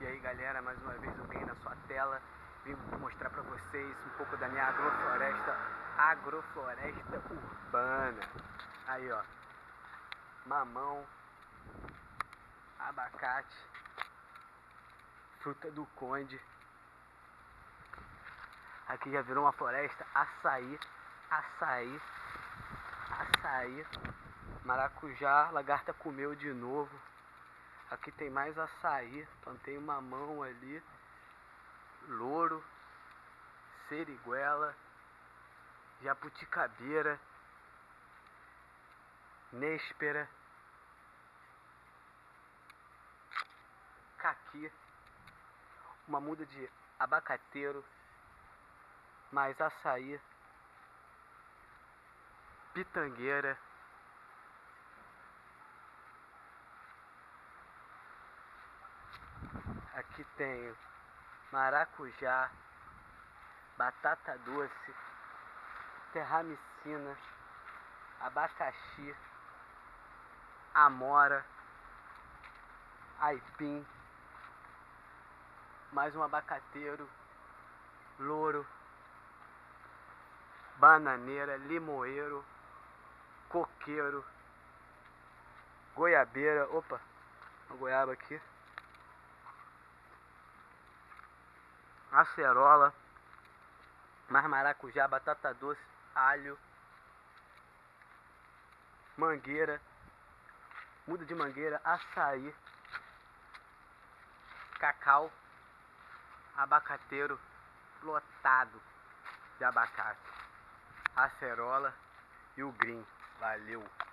E aí galera, mais uma vez alguém na sua tela Vim mostrar pra vocês um pouco da minha agrofloresta Agrofloresta urbana. Aí ó Mamão Abacate Fruta do conde. Aqui já virou uma floresta Açaí Açaí Açaí Maracujá, lagarta comeu de novo Aqui tem mais açaí, plantei mamão ali, louro, seriguela, japuticabeira, néspera, caqui, uma muda de abacateiro, mais açaí, pitangueira, Aqui tenho maracujá, batata doce, terramicina, abacaxi, amora, aipim, mais um abacateiro, louro, bananeira, limoeiro, coqueiro, goiabeira, opa, uma goiaba aqui. Acerola, mais maracujá, batata doce, alho, mangueira, muda de mangueira, açaí, cacau, abacateiro lotado de abacate, acerola e o green. Valeu!